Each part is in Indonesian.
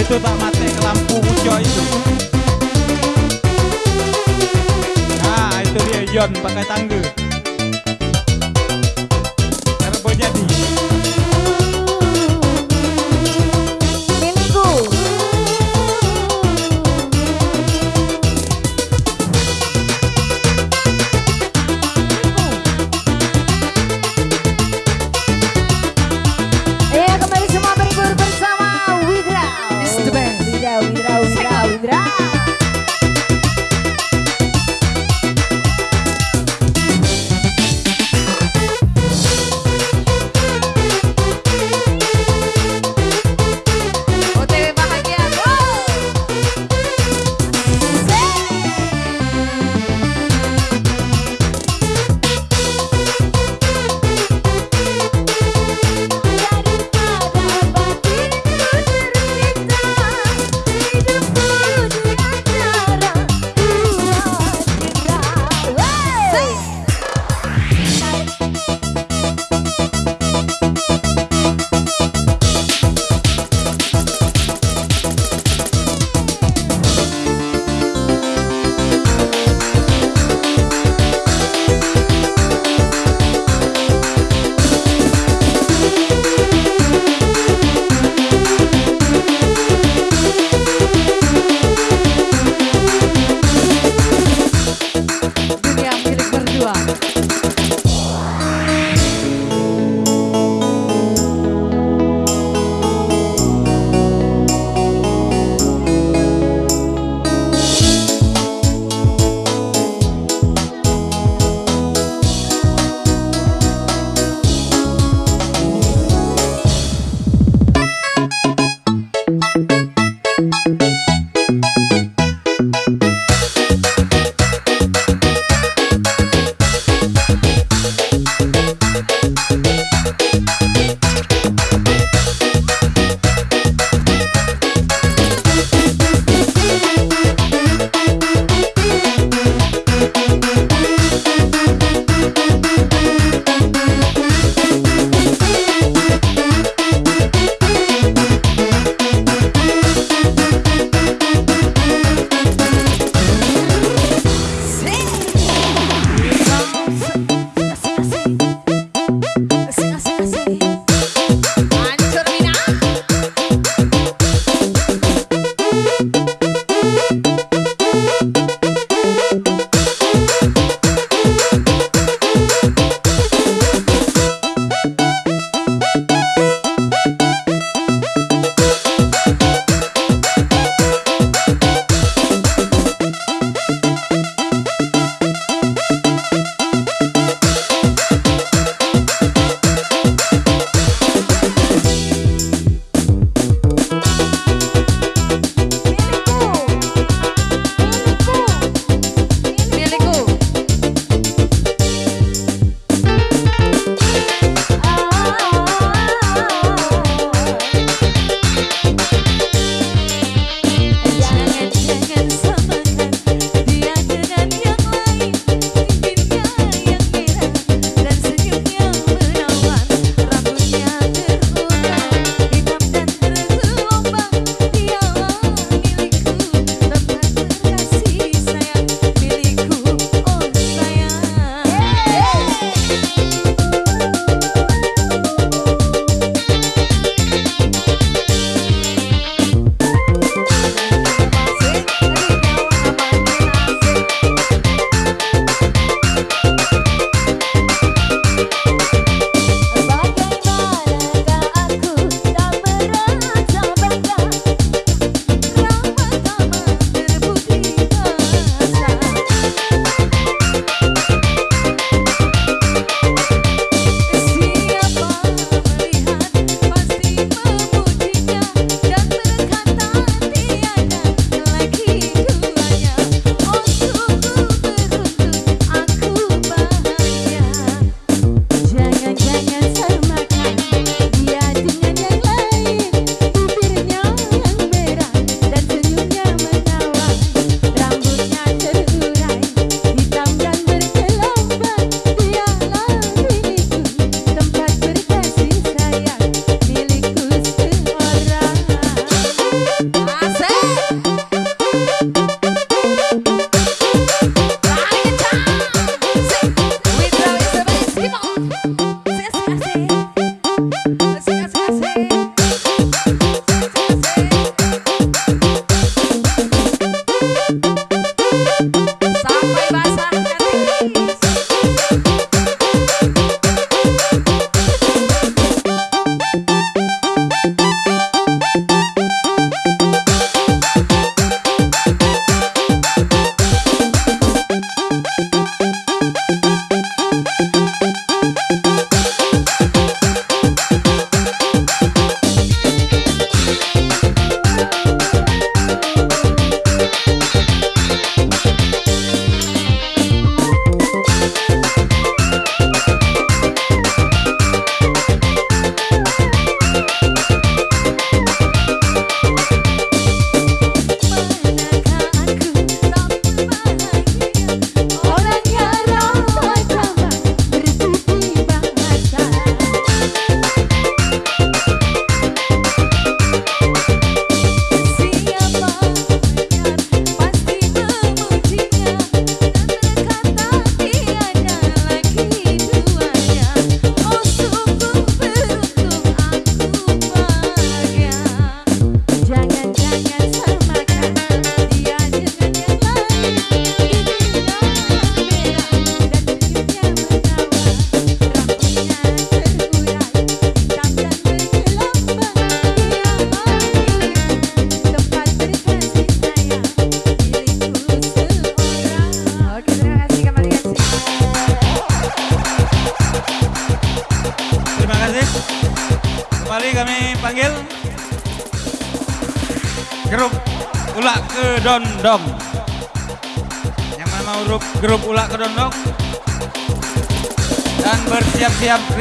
itu tak mati lampu muncul itu. Nah itu dia Yon pakai tangga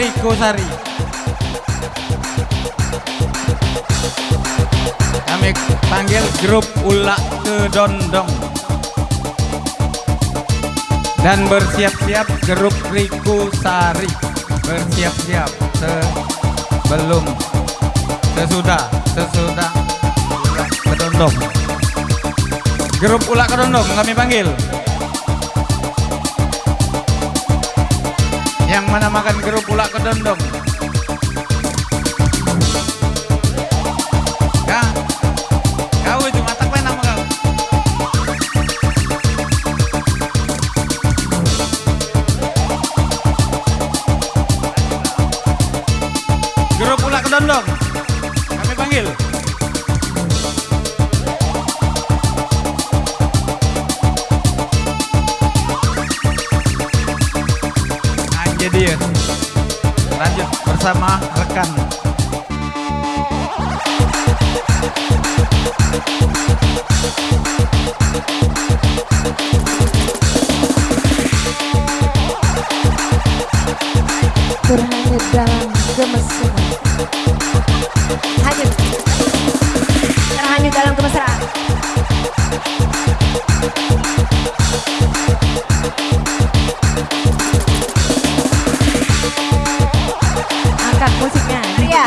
Riko Sari. Kami panggil grup Ulak Kedondong. Dan bersiap-siap grup Riko Sari. Bersiap-siap sebelum sesudah sesudah Ulak Kedondong. Grup Ulak Kedondong kami panggil. Mana makan grup Ulak Kedondong? Bersama rekan. Berhanyut dalam kemesraan. Hanyut. Terhanyut dalam kemesraan musiknya. Iya.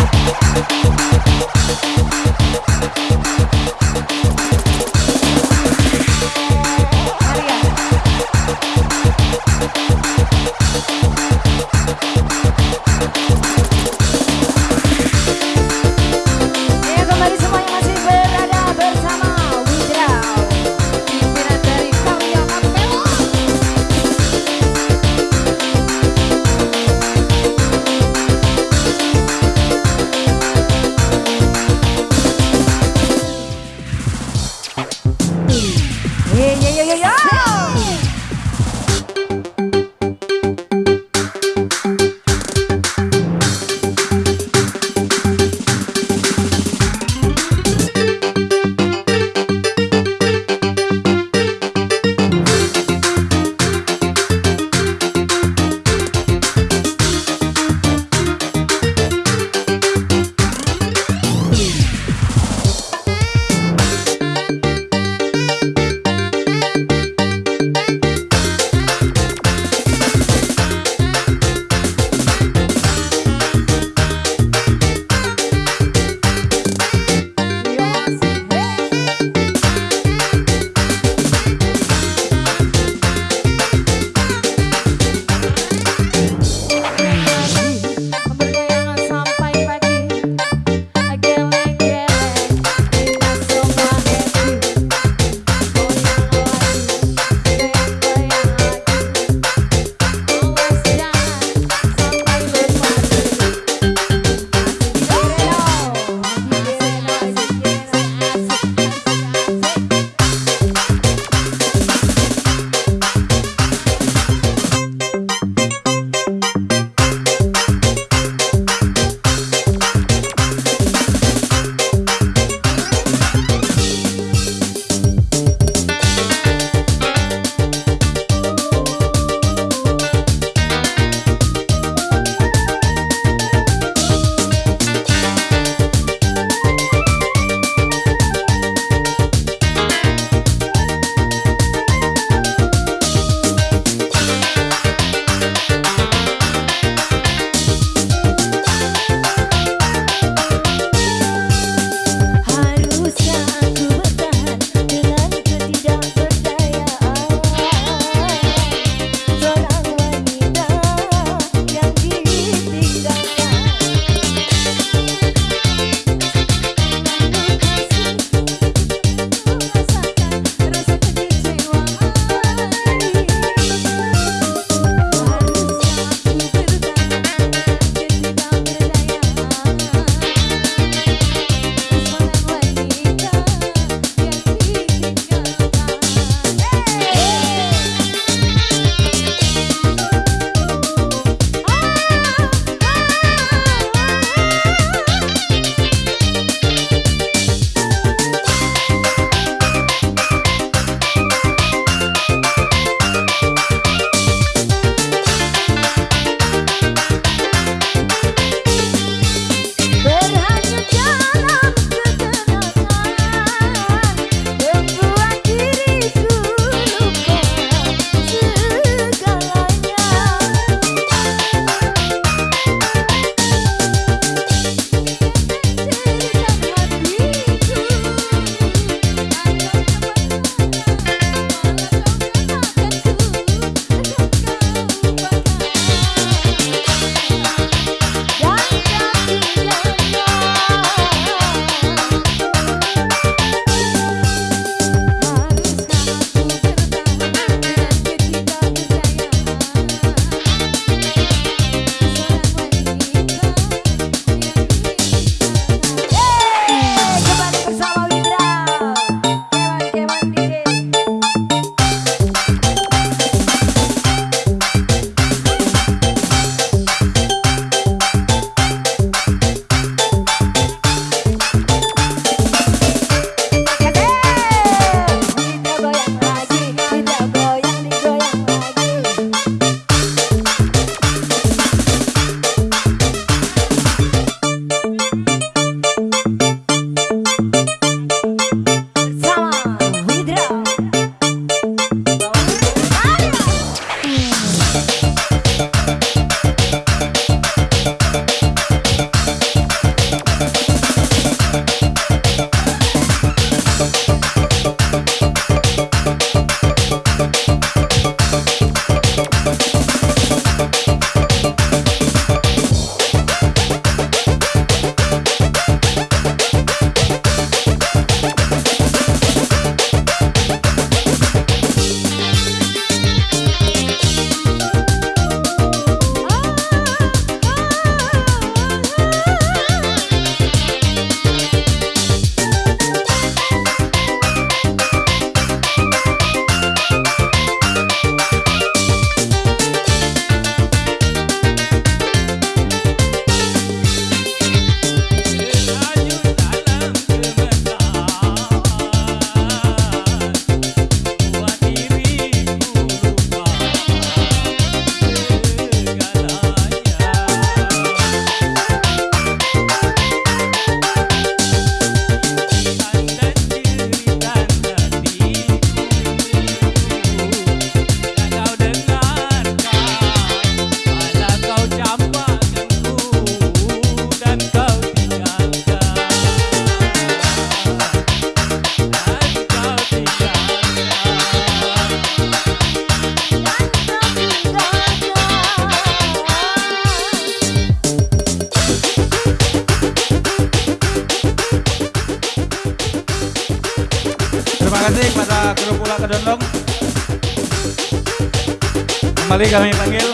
kembali kami panggil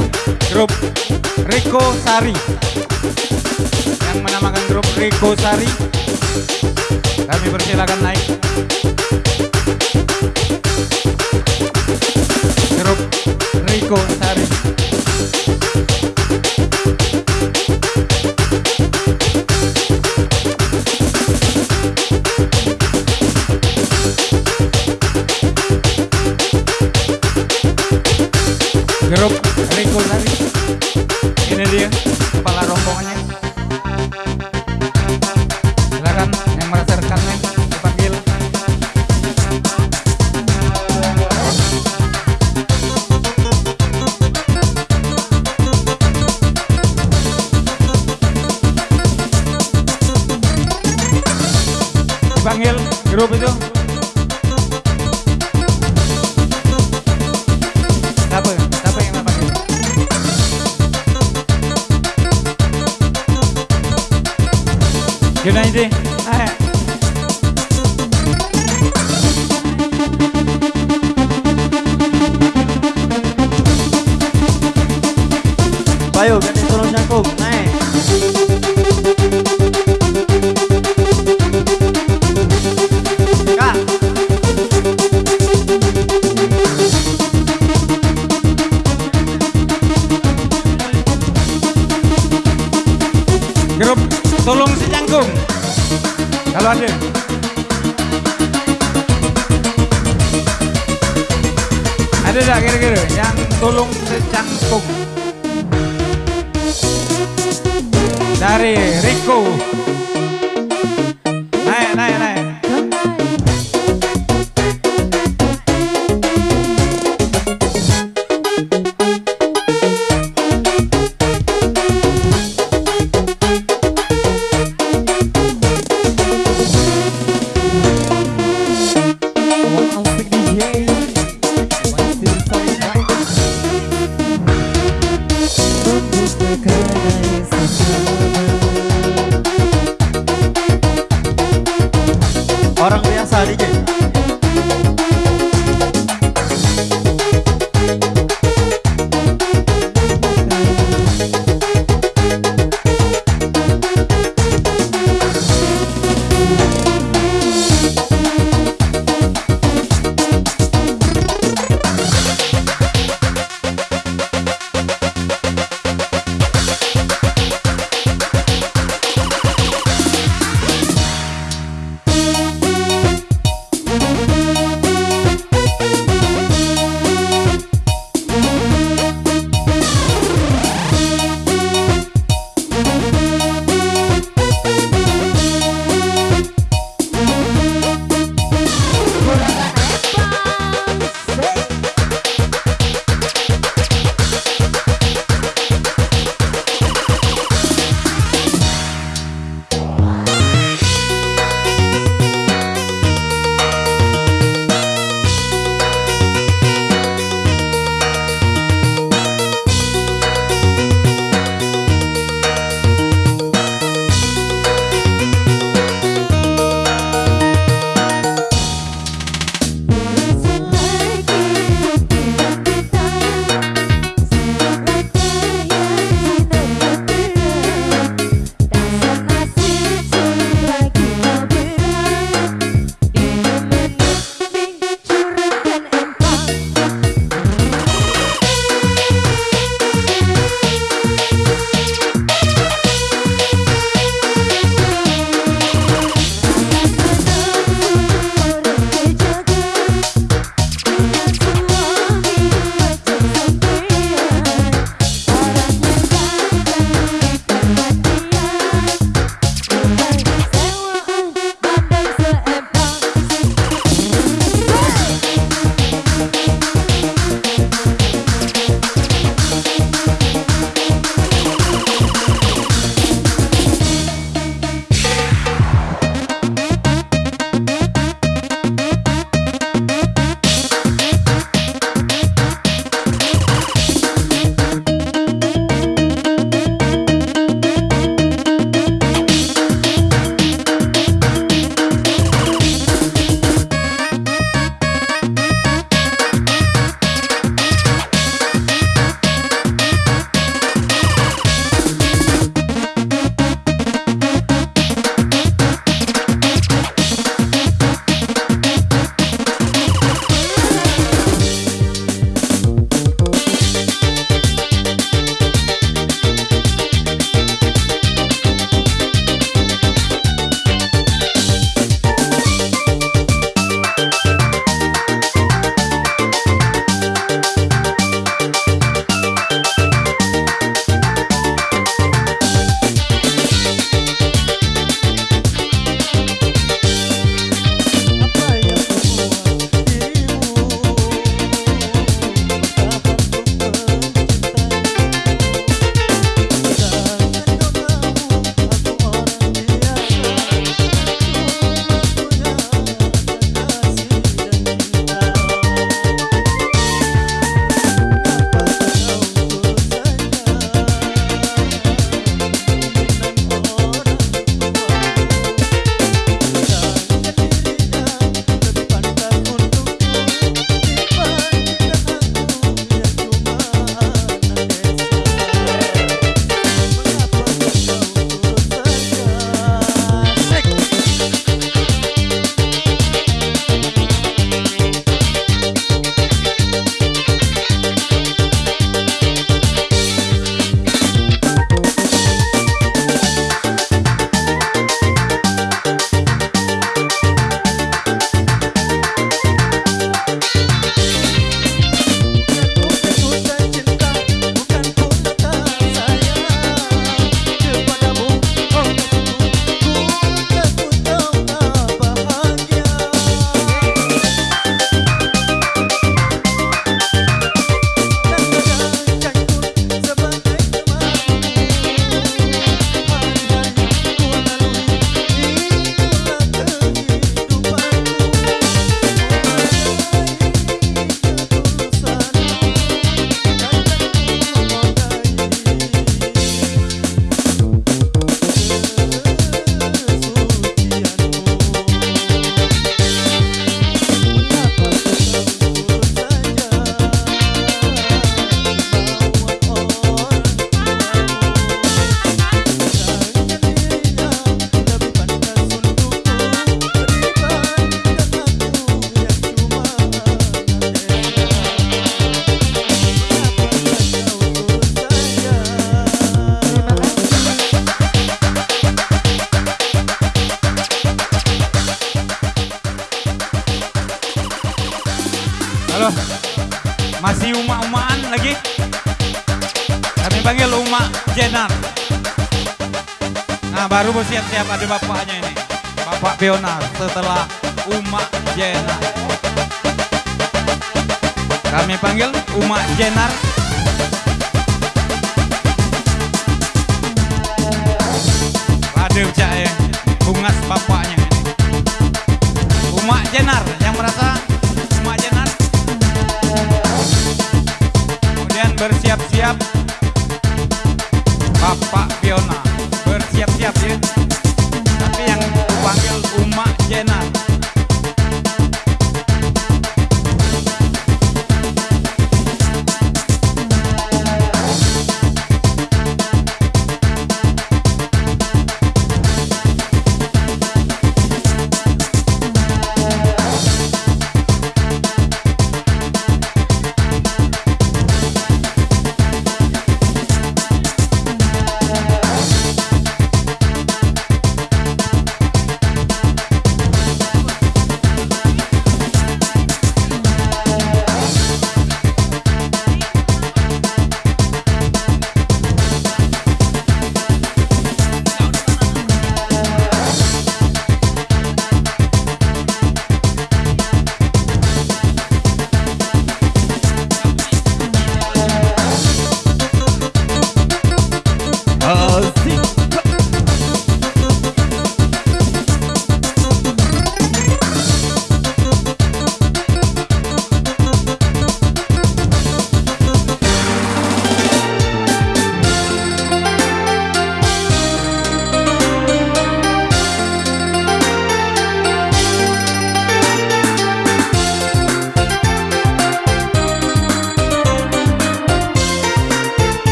grup Riko Sari. Yang menamakan grup Riko Sari. Kami persilakan naik. Grup Riko Sari. Рок Good night, dear.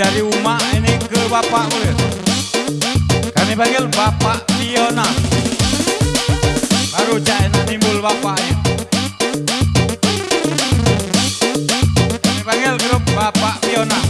dari rumah ini ke Bapak Mulir Kami panggil Bapak Liona Baru cak enak timbul Bapaknya. Kami panggil grup Bapak Liona